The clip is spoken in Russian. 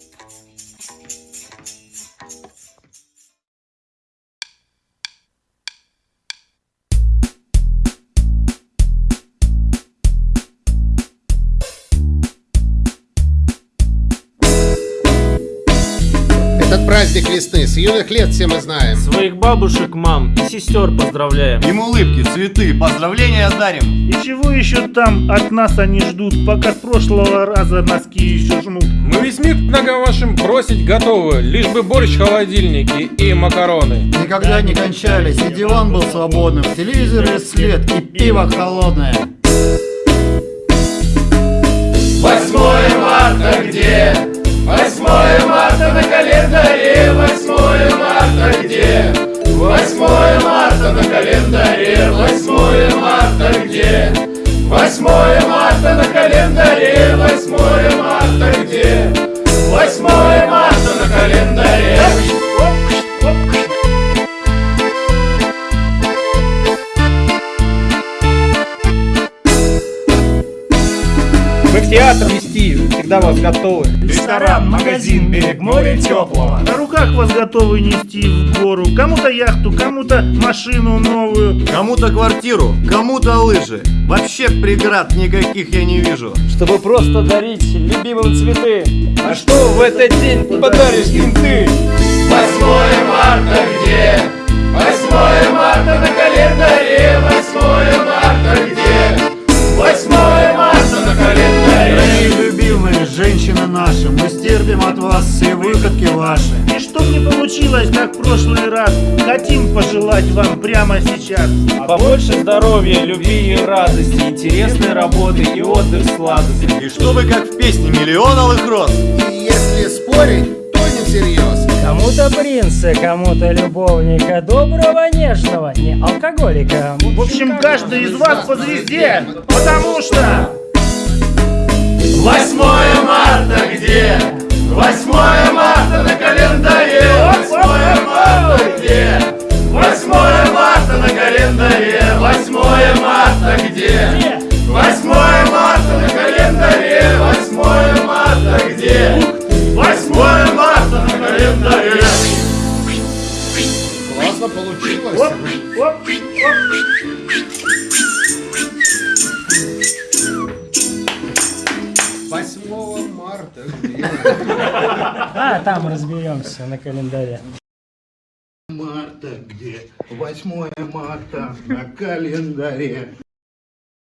Thank you. Этот праздник весны с юных лет все мы знаем. Своих бабушек, мам и сестер поздравляем. Им улыбки, цветы, поздравления дарим. И чего еще там от нас они ждут, пока с прошлого раза носки еще жмут? Мы весь мир к ногам вашим бросить готовы, лишь бы борщ в холодильнике и макароны. Никогда не кончались, и диван был свободным, в телевизоре свет и пиво холодное. 8 марта Мы в театр вести всегда вас готовы. Ресторан, магазин, берег моря теплого. На руках вас готовы нести в гору. Кому-то яхту, кому-то машину новую. Кому-то квартиру, кому-то лыжи. Вообще преград никаких я не вижу. Чтобы просто дарить любимым цветы. А что в этот день подаришь им ты? Женщины наши, мы стерпим от вас все выходки ваши. И чтоб не получилось, как в прошлый раз, хотим пожелать вам прямо сейчас. Побольше здоровья, любви и радости, интересной работы и отдых сладости. И чтобы как в песне миллион алых роз. И если спорить, то не всерьез. Кому-то принца, кому-то любовника, доброго, нежного, не алкоголика. В общем, каждый из вас по звезде, потому что... Классно получилось. Оп, оп, оп. 8 марта. где? А, там разберемся на календаре. Марта где? 8 марта на календаре.